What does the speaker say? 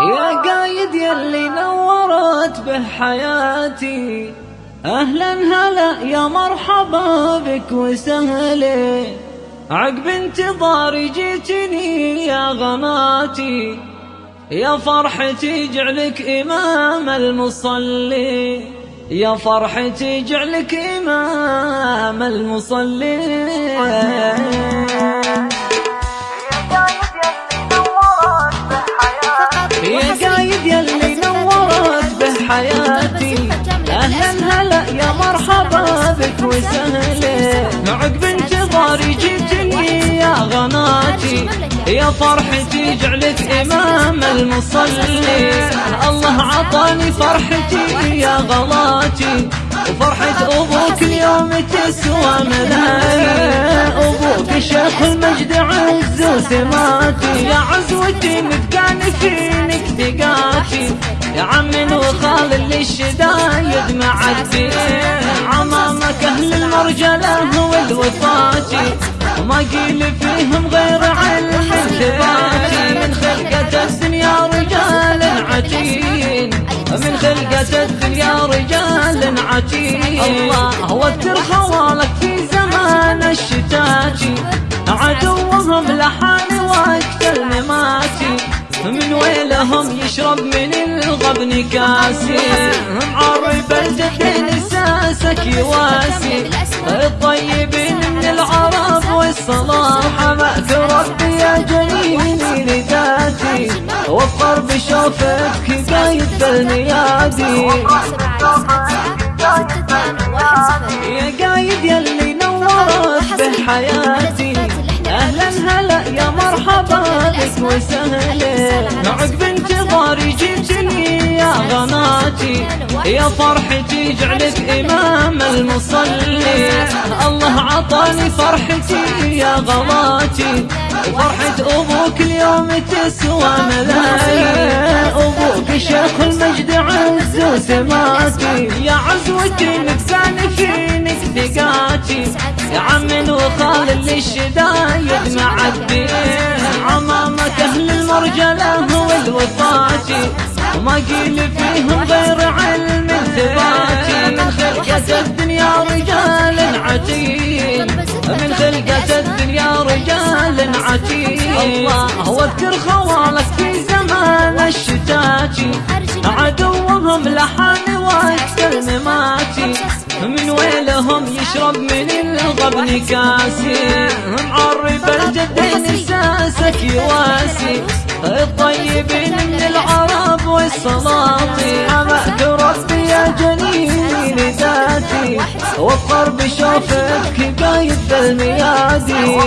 يا قايد يلي نورت به حياتي أهلا هلا يا مرحبا بك وسهلا. عقب انتظاري جيتني يا غناتي يا فرحتي جعلك إمام المصلي. يا فرحتي جعلك إمام المصلي. عقب انتظاري جيتني يا غناتي. يا فرحتي جعلك إمام المصلي. الله عطاني فرحتي يا غلاتي. وفرحة أبوك اليوم تسوى ملايين أبوك شيخ المجد عز وسماتي. يا عزوتي متقاني فينك ثقاتي يا عم وخال اللي الشدايد معدي المرجله والوفاتي وما قيل فيهم غير علم ثباتي من خلقة الدنيا رجال عتين من خلقة الدنيا رجال عتين الله وتر خوالك في زمان الشتاتي. عدوهم لحان وقت المماتي من ويلهم يشرب من الغبن كاسي. معرب الجدين اساسك يواسي. الطيبين من العرب والصلاح. مأك ربي يا جنيني لذاتي. وفر بشوفتك قايد بالميادي يا قايد يلي نورت بحياتي. أهلا هلا يا مرحبا بك وسهلا. عقب انتظاري جيتني يا غناتي يا فرحتي جعلك إمام المصلي. الله عطاني فرحتي يا غلاتي وفرحة أبوك اليوم تسوى ملايين. أبوك شيخ المجد عز وسماتي. يا عزوتي نفساني فينك ثقاتي يا عم وخال اللي الشدايد معدي عمامك أهل المرجلة والوفاتي وما قيل فيهم عتيد الله. وذكر خوالك في زمان الشتاتي عدوهم لحان وقت المماتي من ويلهم يشرب من الغبن كاسي. معرب الجدين ساسك يواسي. الطيبين من العرب والسلاطين. وفر بشوفك قايد بالميادي